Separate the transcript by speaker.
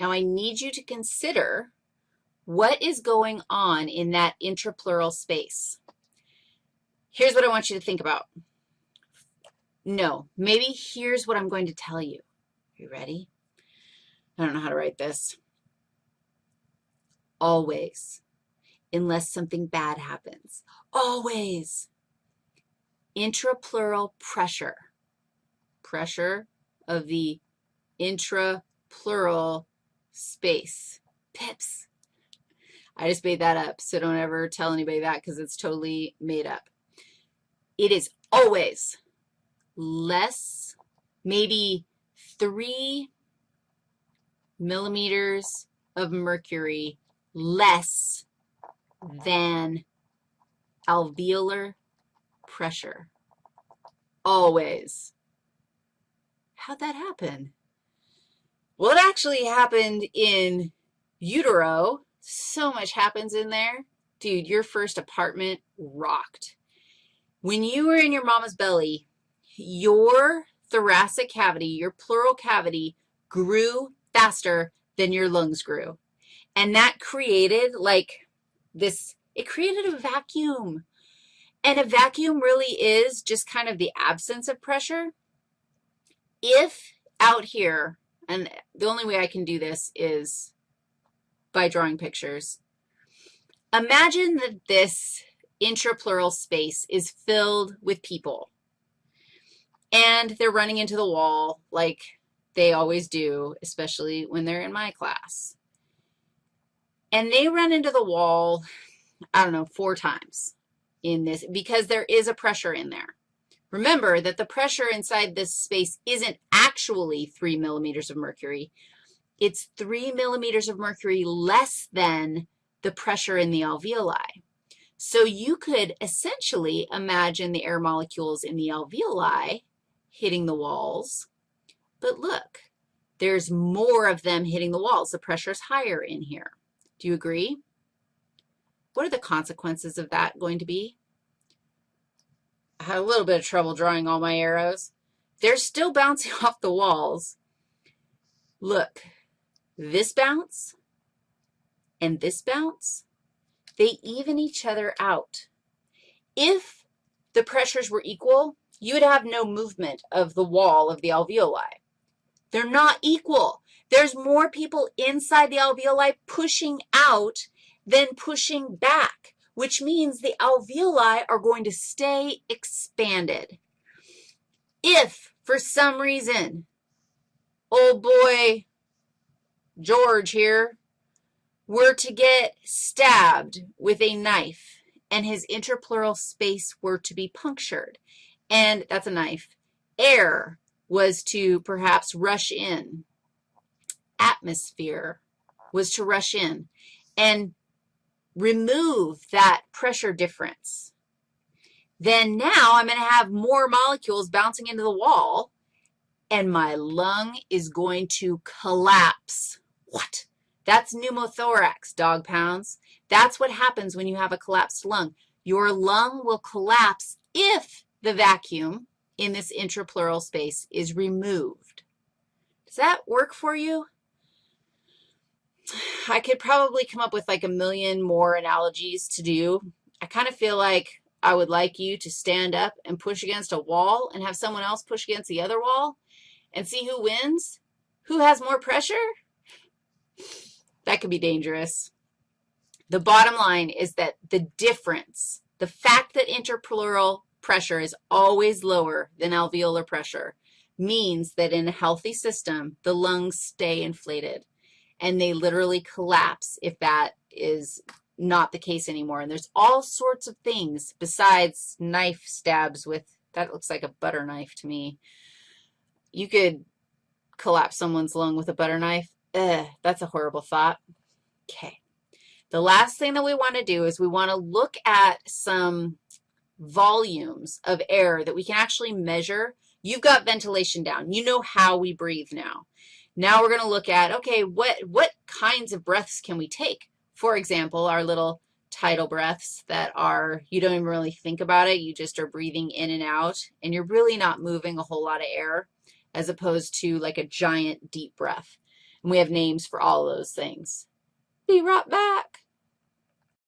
Speaker 1: Now, I need you to consider what is going on in that intrapleural space. Here's what I want you to think about. No, maybe here's what I'm going to tell you. Are you ready? I don't know how to write this. Always, unless something bad happens. Always. Intrapleural pressure, pressure of the intrapleural space. Pips. I just made that up, so don't ever tell anybody that because it's totally made up. It is always less, maybe 3 millimeters of mercury less than alveolar pressure. Always. How'd that happen? Well, it actually happened in utero. So much happens in there. Dude, your first apartment rocked. When you were in your mama's belly, your thoracic cavity, your pleural cavity, grew faster than your lungs grew. And that created like this, it created a vacuum. And a vacuum really is just kind of the absence of pressure. If out here, and the only way I can do this is by drawing pictures, imagine that this intrapleural space is filled with people, and they're running into the wall like they always do, especially when they're in my class. And they run into the wall, I don't know, four times in this because there is a pressure in there. Remember that the pressure inside this space isn't actually 3 millimeters of mercury. It's 3 millimeters of mercury less than the pressure in the alveoli. So you could essentially imagine the air molecules in the alveoli hitting the walls but look, there's more of them hitting the walls. The pressure is higher in here. Do you agree? What are the consequences of that going to be? I had a little bit of trouble drawing all my arrows. They're still bouncing off the walls. Look, this bounce and this bounce, they even each other out. If the pressures were equal, you would have no movement of the wall of the alveoli. They're not equal. There's more people inside the alveoli pushing out than pushing back, which means the alveoli are going to stay expanded. If, for some reason, old boy George here were to get stabbed with a knife and his interpleural space were to be punctured, and that's a knife, air was to perhaps rush in. Atmosphere was to rush in and remove that pressure difference. Then now I'm going to have more molecules bouncing into the wall, and my lung is going to collapse. What? That's pneumothorax, dog pounds. That's what happens when you have a collapsed lung. Your lung will collapse if the vacuum in this intrapleural space is removed. Does that work for you? I could probably come up with like a million more analogies to do. I kind of feel like I would like you to stand up and push against a wall and have someone else push against the other wall and see who wins. Who has more pressure? That could be dangerous. The bottom line is that the difference, the fact that interpleural pressure is always lower than alveolar pressure means that in a healthy system, the lungs stay inflated, and they literally collapse if that is not the case anymore. And there's all sorts of things besides knife stabs with, that looks like a butter knife to me. You could collapse someone's lung with a butter knife. Ugh, that's a horrible thought. Okay. The last thing that we want to do is we want to look at some volumes of air that we can actually measure. You've got ventilation down. You know how we breathe now. Now we're going to look at, okay, what, what kinds of breaths can we take? For example, our little tidal breaths that are, you don't even really think about it. You just are breathing in and out, and you're really not moving a whole lot of air as opposed to like a giant deep breath. And we have names for all those things. Be right back.